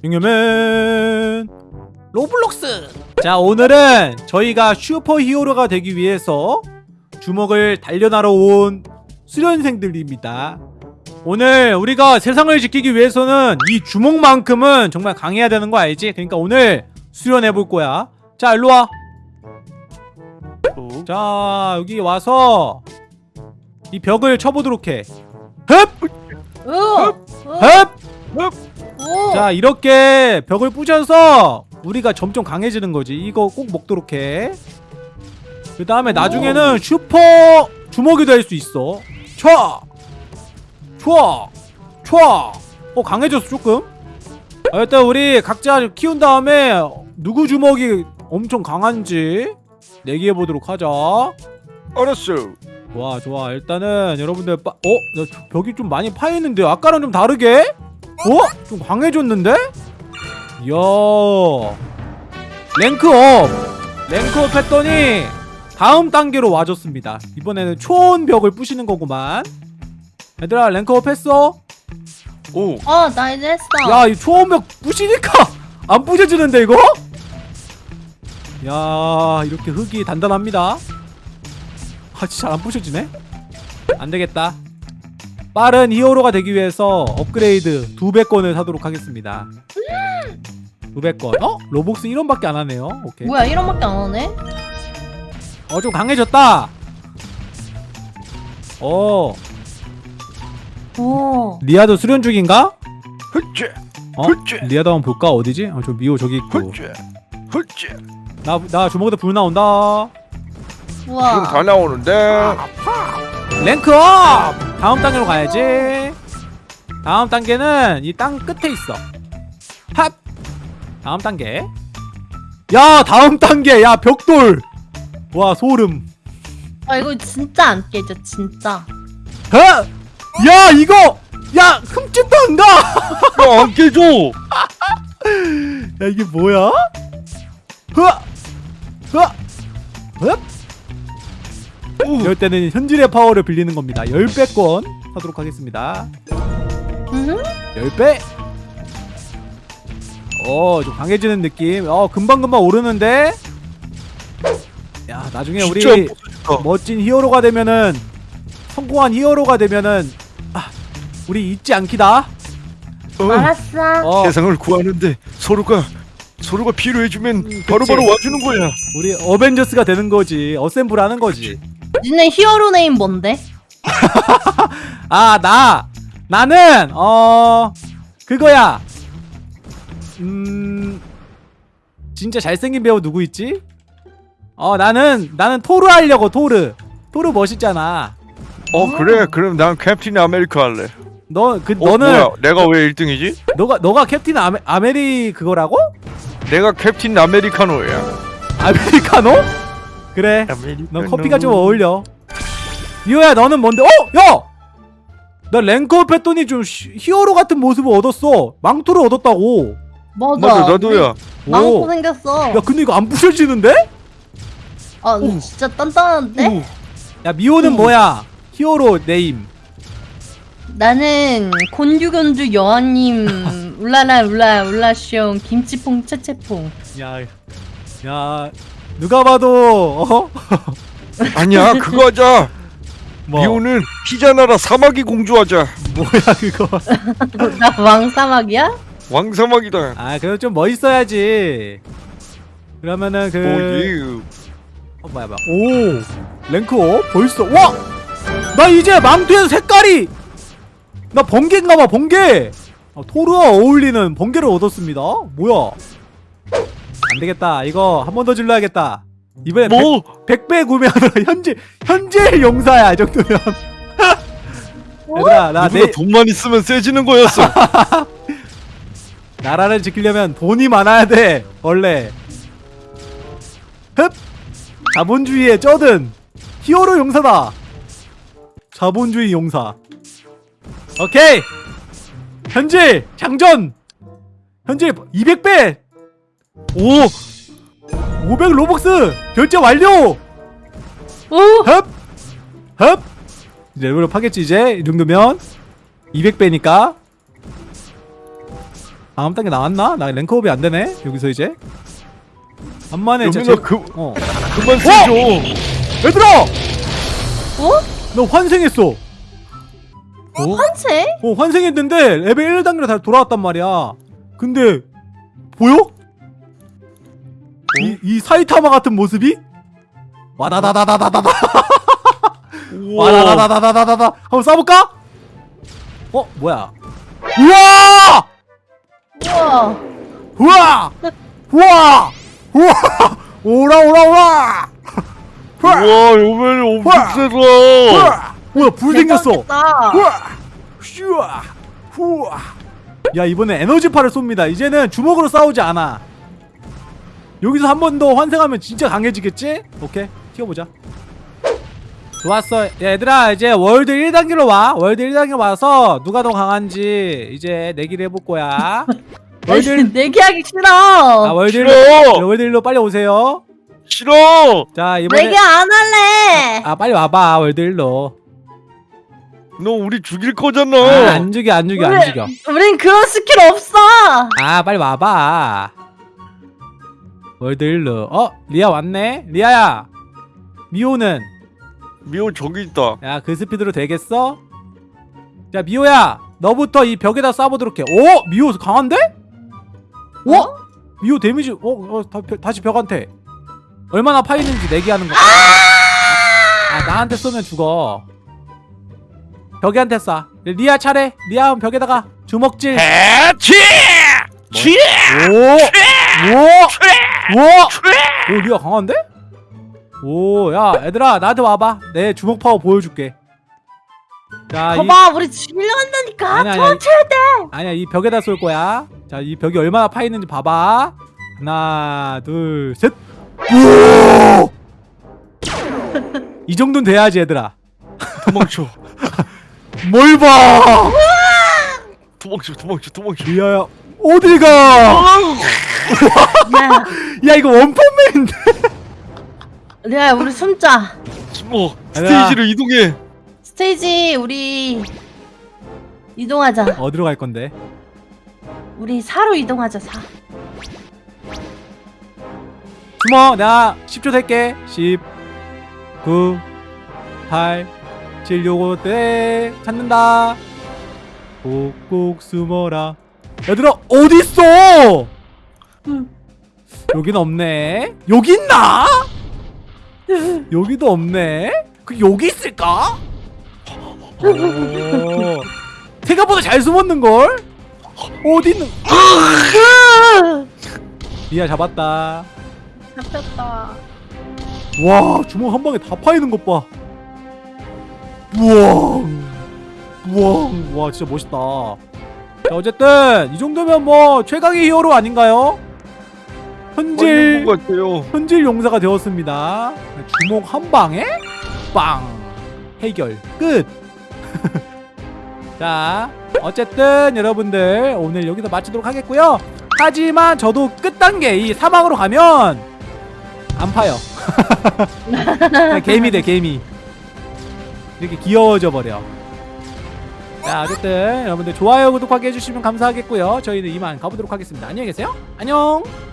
중요맨. 로블록스! 자 오늘은 저희가 슈퍼 히어로가 되기 위해서 주먹을 단련하러 온 수련생들입니다. 오늘 우리가 세상을 지키기 위해서는 이 주먹만큼은 정말 강해야 되는 거 알지? 그러니까 오늘 수련해 볼 거야. 자 일로와. 자 여기 와서 이 벽을 쳐보도록 해. 흡! 으, 으, 흡! 오. 자 이렇게 벽을 부셔서 우리가 점점 강해지는 거지 이거 꼭 먹도록 해그 다음에 나중에는 슈퍼 주먹이 될 수 있어 촤! 촤! 촤! 어 강해졌어 조금 아, 일단 우리 각자 키운 다음에 누구 주먹이 엄청 강한지 내기해보도록 하자 알았어. 좋아 좋아 일단은 여러분들 빠... 어? 벽이 좀 많이 파이는데 아까랑 좀 다르게? 어? 좀 강해졌는데? 이야 랭크업 랭크업 했더니 다음 단계로 와줬습니다 이번에는 초원벽을 부시는 거구만 얘들아 랭크업 했어? 오. 어, 나 이제 했어. 야 이 초원벽 부시니까 안 부셔지는데 이거? 야 이렇게 흙이 단단합니다 아 진짜 안 부셔지네? 안 되겠다 빠른 히어로가 되기 위해서 업그레이드 두 배권을 사도록 하겠습니다 두 배권 어? 로복스 1원밖에 안 하네요 오케이 뭐야, 이런밖에 안 하네? 어 좀 강해졌다 어 오. 리아도 수련 중인가? 훌째. 어? 리아도 한번 볼까 어디지? 어, 저 미호 저기 있고 훌째. 훌째. 나, 나 주먹에다 불 나온다 지금 우와. 다 나오는데. 랭크업! 다음 단계로 가야지 다음 단계는 이 땅 끝에 있어 합! 다음 단계 야 다음 단계 야 벽돌 와 소름 아, 이거 진짜 안 깨져, 진짜. 어? 야 이거 야 흠집도 안가 야, 안 깨져. 야 이게 뭐야? 흐아! 흐아! 흡! 이럴 때는 현질의 파워를 빌리는 겁니다 10배권 사도록 하겠습니다 응? 10배 어좀 강해지는 느낌 어 금방금방 오르는데 야 나중에 우리. 멋진 히어로가 되면은 성공한 히어로가 되면은 아 우리 잊지 않기다 어, 알았어. 어 세상을 구하는데 서로가 서로가 필요해주면 음, 바로바로 그치. 와주는 거야. 우리 어벤져스가 되는 거지 어셈블 하는 거지 니네 히어로 네임 뭔데? 아 나 나는 어 그거야 음 진짜 잘생긴 배우 누구 있지? 어 나는 나는 토르 하려고 토르 토르 멋있잖아 어 그래 그럼 난 캡틴 아메리카 할래. 너 그 어, 너는 뭐야? 내가 왜 1등이지? 너가 너가 캡틴 아메, 아메리 그거라고? 내가 캡틴 아메리카노야. 아메리카노? 그래. 넌 커피가 좀 어울려 미호야 너는 뭔데? 어? 야! 나 rank up 했더니 좀 히- 히어로 같은 모습을 얻었어 망토를 얻었다고 맞아. 맞아 나도야. 우리 망토 오. 생겼어. 야 근데 이거 안 부셔지는데? 아, 오. 진짜 단단한데? 오. 야 미호는 음. 뭐야? hero name 나는 곤주곤주 여왕님 울라라 울라 울라숑 김치퐁 채채퐁 야, 야 누가 봐도 어? 아니야 그거 하자. 뭐 미호는 피자 나라 사마귀 공주하자. 뭐야 그거? 나 왕사막이야? 왕사마귀다. 아 그래도 좀 멋있어야지. 그러면은 그 오유. 어, 뭐야 뭐야 오 랭크업 벌써 와! 나 이제 망토에서 색깔이 나 번개인가봐 번개 아, 토르와 어울리는 번개를 얻었습니다 뭐야 안되겠다. 이거 한 번 더 질러야겠다. 이번에 뭐? 100, 배 구매하느라 현재 현재 용사야 이 정도면. 얘들아 나 내, 돈만 있으면 세지는 거였어. 나라를 지키려면 돈이 많아야 돼 원래. 흡! 자본주의에 쩌든 히어로 용사다. 자본주의 용사. 오케이! 현질 장전! 현질 200배 오 500 로벅스 결제 완료 오! 흡! 흡! 이제 레벨업 하겠지 이제 이 정도면 200배니까 다음 단계 나왔나? 나 랭크업이 안 되네. 여기서 이제 여민아 제... 그 어 그만 쓰죠. 얘들아 어? 너 환생했어. 어? 환생? 어 환생했는데 레벨 1단계로 다시 돌아왔단 말이야. 근데 보여? 이, 이 사이타마 같은 모습이? 와다다다다다다다 우와. 와다다다다다다다 한번 쏴볼까? 어 뭐야? 우와! 우와. 우와! 우와! 우와! 오라 오라 오라! 우와 요맨이 엄청 우와. 세다. 우와! 뭐야 불 생겼어? 우와! 슈아! 후아! 야 이번에 에너지파를 쏩니다. 이제는 주먹으로 싸우지 않아. 여기서 한 번 더 환생하면 진짜 강해지겠지? 오케이 튀어보자. 좋았어. 야, 얘들아 이제 world 1단계로 와. world 1단계 와서 누가 더 강한지 이제 내기를 해볼 거야. world 1... 내기하기 싫어. 아 world 1로 싫어. world 1로 빨리 오세요. 싫어. 자 이번에 내기 안 할래. 아 빨리 와봐 world 1로. 너 우리 죽일 거잖아. 아, 안 죽여 안 죽여 안 죽여. 우린 그런 스킬 없어. 아 빨리 와봐 world 1로 어? 리아 왔네? 리아야 미호는? 미호 저기 있다. 야 그 스피드로 되겠어? 자 미호야 너부터 이 벽에다 쏴보도록 해 오! 미호 강한데? 오? 어? 미호 데미지 어? 어 다, 벼- 다시 벽한테 얼마나 파이는지 내기하는 거야 아 나한테 쏘면 죽어 벽에한테 쏴 리아 차례 리아 벽에다가 주먹질 해치. 치. 오! 오! 오! 오 리아 강한데? 오 야 얘들아 나한테 와봐 내 주먹 파워 보여줄게 자 이, 봐봐, 우리 죽이려 한다니까. 아니, 아니, 도망쳐야 돼. 아니야 이 벽에다 쏠 거야 자 이 벽이 얼마나 파 있는지 봐봐 하나 둘셋 오! 이 정도는 돼야지 얘들아 도망쳐. 뭘봐 도망쳐. 도망쳐. 도망쳐. 리아야 어딜 가? 야, 야 이거 원펀맨인데 야, 우리 숨자. 숨어. 얘들아. 스테이지로 이동해. 스테이지 우리 이동하자. 어디로 갈 건데? 우리 사로 이동하자. 사. 숨어 내가 10초 셀게 10 9 8 7 6 5때 찾는다 꼭꼭 숨어라 얘들아 어딨어 응. 여긴 없네 여기 있나? 여기도 없네 그 여기 있을까? 오, 생각보다 잘 숨었는 걸? 어디 있는 리아 잡았다 잡혔다. 와 주먹 한 방에 다 파이는 것 봐. 우와, 우와, 와 진짜 멋있다. 자 어쨌든 이 정도면 뭐 최강의 히어로 아닌가요? 현질. 현질 용사가 되었습니다. 주먹 한 방에 빵 해결 끝. 자 어쨌든 여러분들 오늘 여기서 마치도록 하겠고요. 하지만 저도 끝 단계 이 사막으로 가면 안 파요. 그냥 개미 돼 개미. 이렇게 귀여워져 버려. 자 어쨌든 여러분들 좋아요 구독하게 해주시면 감사하겠고요. 저희는 이만 가보도록 하겠습니다. 안녕히 계세요. 안녕.